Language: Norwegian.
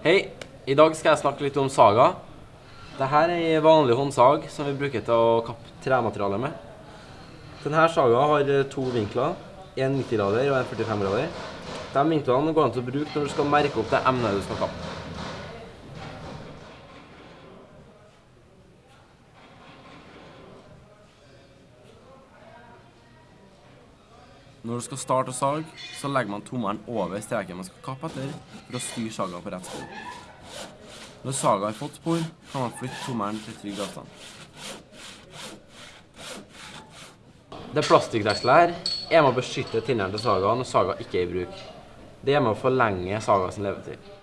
Hei, i dag skal jeg snakke litt om saga. Dette er en vanlig håndsag som vi bruker til å kappe tremateriale med. Denne saga har to vinkler, en 90 grader og en 45 grader. De vinklene går an til å bruke når du skal merke opp det emnet du skal kappe. Når du skal starte å sag, så legger man tommelen over streken man skal kappe etter, for å styre saga på rett spor. Når saga har fått spor, kan man flytte tommelen til trygg avstand. Det plastikkdekselet her er med å beskytte tinneren til saga når saga ikke er i bruk. Det er med å forlenge saga sin levetid.